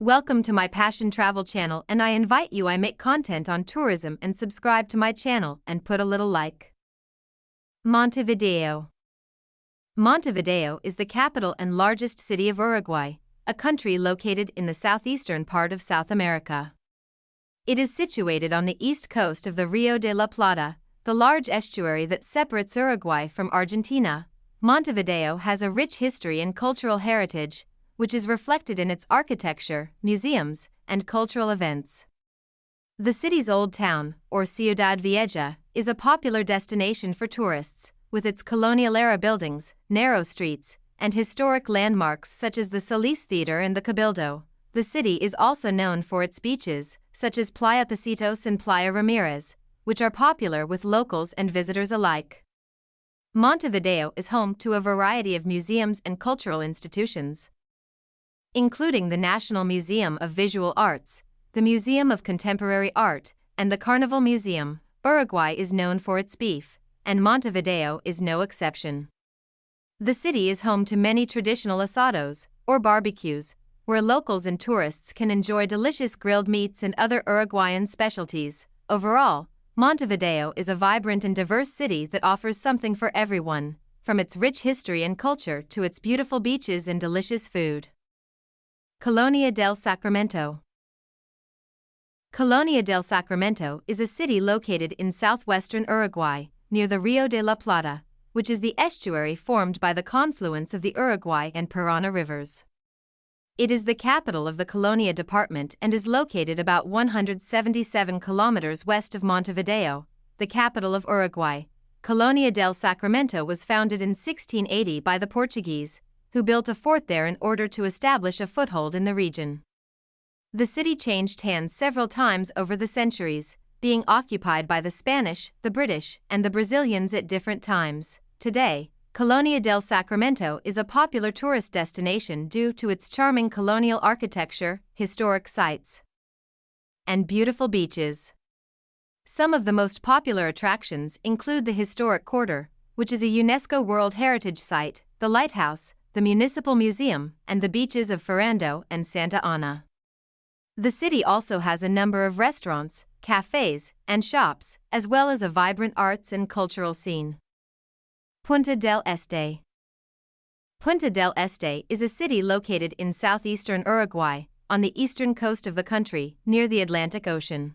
Welcome to my Passion Travel channel and I invite you I make content on tourism and subscribe to my channel and put a little like. Montevideo Montevideo is the capital and largest city of Uruguay, a country located in the southeastern part of South America. It is situated on the east coast of the Rio de la Plata, the large estuary that separates Uruguay from Argentina. Montevideo has a rich history and cultural heritage, which is reflected in its architecture, museums, and cultural events. The city's old town, or Ciudad Vieja, is a popular destination for tourists, with its colonial era buildings, narrow streets, and historic landmarks such as the Solis Theater and the Cabildo. The city is also known for its beaches, such as Playa Pocitos and Playa Ramirez, which are popular with locals and visitors alike. Montevideo is home to a variety of museums and cultural institutions including the National Museum of Visual Arts, the Museum of Contemporary Art, and the Carnival Museum. Uruguay is known for its beef, and Montevideo is no exception. The city is home to many traditional asados, or barbecues, where locals and tourists can enjoy delicious grilled meats and other Uruguayan specialties. Overall, Montevideo is a vibrant and diverse city that offers something for everyone, from its rich history and culture to its beautiful beaches and delicious food. Colonia del Sacramento Colonia del Sacramento is a city located in southwestern Uruguay, near the Rio de la Plata, which is the estuary formed by the confluence of the Uruguay and Parana rivers. It is the capital of the Colonia department and is located about 177 kilometers west of Montevideo, the capital of Uruguay. Colonia del Sacramento was founded in 1680 by the Portuguese, who built a fort there in order to establish a foothold in the region. The city changed hands several times over the centuries, being occupied by the Spanish, the British, and the Brazilians at different times. Today, Colonia del Sacramento is a popular tourist destination due to its charming colonial architecture, historic sites, and beautiful beaches. Some of the most popular attractions include the Historic Quarter, which is a UNESCO World Heritage Site, the Lighthouse, the Municipal Museum, and the beaches of Ferrando and Santa Ana. The city also has a number of restaurants, cafes, and shops, as well as a vibrant arts and cultural scene. Punta del Este Punta del Este is a city located in southeastern Uruguay, on the eastern coast of the country, near the Atlantic Ocean.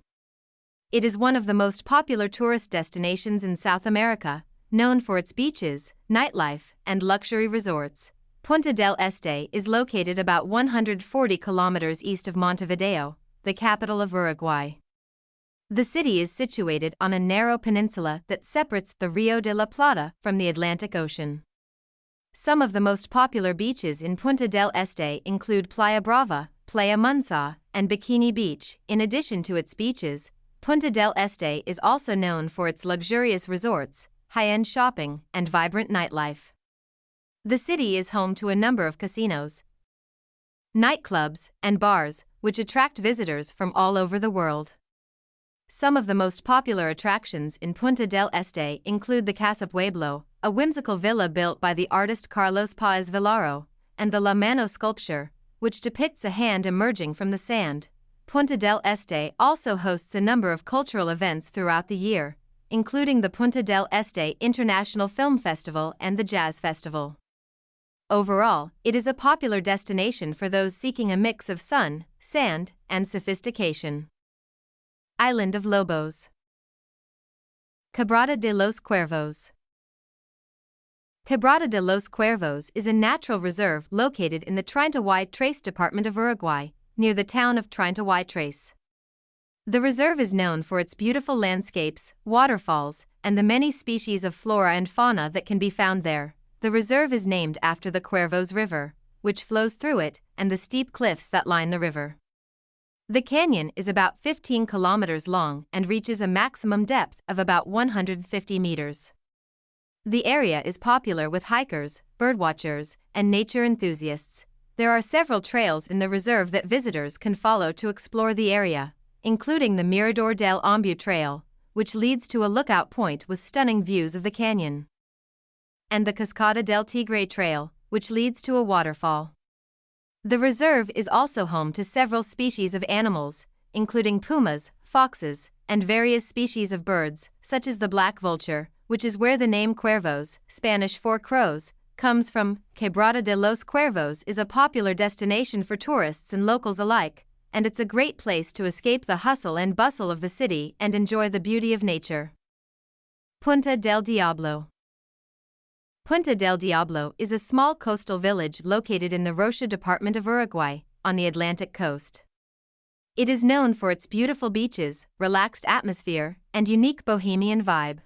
It is one of the most popular tourist destinations in South America, known for its beaches, nightlife, and luxury resorts. Punta del Este is located about 140 kilometers east of Montevideo, the capital of Uruguay. The city is situated on a narrow peninsula that separates the Rio de la Plata from the Atlantic Ocean. Some of the most popular beaches in Punta del Este include Playa Brava, Playa Mansa, and Bikini Beach. In addition to its beaches, Punta del Este is also known for its luxurious resorts, high end shopping, and vibrant nightlife. The city is home to a number of casinos, nightclubs, and bars, which attract visitors from all over the world. Some of the most popular attractions in Punta del Este include the Casa Pueblo, a whimsical villa built by the artist Carlos Paez Vilaró, and the La Mano sculpture, which depicts a hand emerging from the sand. Punta del Este also hosts a number of cultural events throughout the year, including the Punta del Este International Film Festival and the Jazz Festival. Overall, it is a popular destination for those seeking a mix of sun, sand, and sophistication. Island of Lobos Quebrada de los Cuervos Quebrada de los Cuervos is a natural reserve located in the Treinta y Tres department of Uruguay, near the town of Treinta y Tres. The reserve is known for its beautiful landscapes, waterfalls, and the many species of flora and fauna that can be found there. The reserve is named after the Cuervos River, which flows through it, and the steep cliffs that line the river. The canyon is about 15 kilometers long and reaches a maximum depth of about 150 meters. The area is popular with hikers, birdwatchers, and nature enthusiasts. There are several trails in the reserve that visitors can follow to explore the area, including the Mirador del Ombu Trail, which leads to a lookout point with stunning views of the canyon and the Cascada del Tigre Trail, which leads to a waterfall. The reserve is also home to several species of animals, including pumas, foxes, and various species of birds, such as the black vulture, which is where the name Cuervos, Spanish for crows, comes from. Quebrada de los Cuervos is a popular destination for tourists and locals alike, and it's a great place to escape the hustle and bustle of the city and enjoy the beauty of nature. Punta del Diablo Punta del Diablo is a small coastal village located in the Rocha department of Uruguay, on the Atlantic coast. It is known for its beautiful beaches, relaxed atmosphere, and unique bohemian vibe.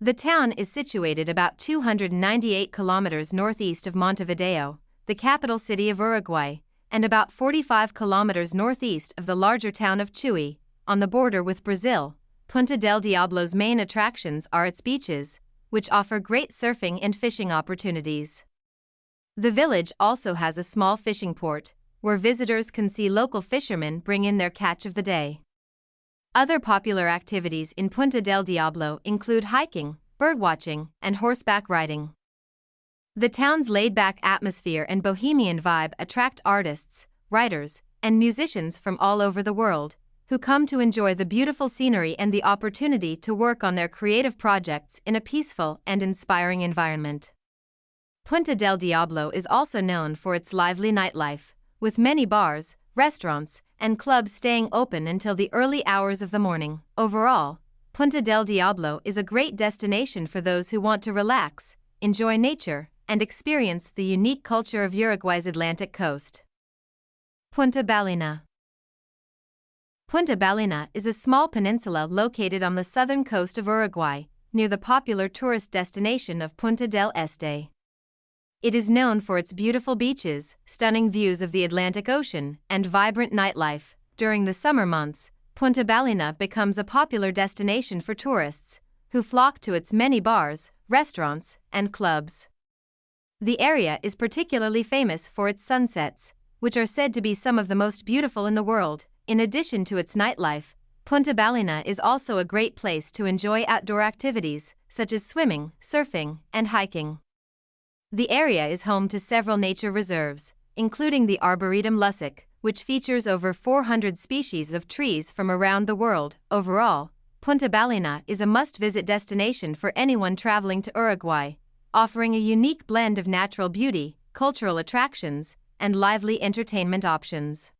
The town is situated about 298 kilometers northeast of Montevideo, the capital city of Uruguay, and about 45 kilometers northeast of the larger town of Chuy, on the border with Brazil. Punta del Diablo's main attractions are its beaches, which offer great surfing and fishing opportunities. The village also has a small fishing port, where visitors can see local fishermen bring in their catch of the day. Other popular activities in Punta del Diablo include hiking, birdwatching, and horseback riding. The town's laid back atmosphere and bohemian vibe attract artists, writers, and musicians from all over the world, who come to enjoy the beautiful scenery and the opportunity to work on their creative projects in a peaceful and inspiring environment. Punta del Diablo is also known for its lively nightlife, with many bars, restaurants, and clubs staying open until the early hours of the morning. Overall, Punta del Diablo is a great destination for those who want to relax, enjoy nature, and experience the unique culture of Uruguay's Atlantic coast. Punta Ballena Punta Ballena is a small peninsula located on the southern coast of Uruguay, near the popular tourist destination of Punta del Este. It is known for its beautiful beaches, stunning views of the Atlantic Ocean, and vibrant nightlife. During the summer months, Punta Ballena becomes a popular destination for tourists, who flock to its many bars, restaurants, and clubs. The area is particularly famous for its sunsets, which are said to be some of the most beautiful in the world. In addition to its nightlife, Punta Ballena is also a great place to enjoy outdoor activities, such as swimming, surfing, and hiking. The area is home to several nature reserves, including the Arboretum Lussich, which features over 400 species of trees from around the world. Overall, Punta Ballena is a must visit destination for anyone traveling to Uruguay, offering a unique blend of natural beauty, cultural attractions, and lively entertainment options.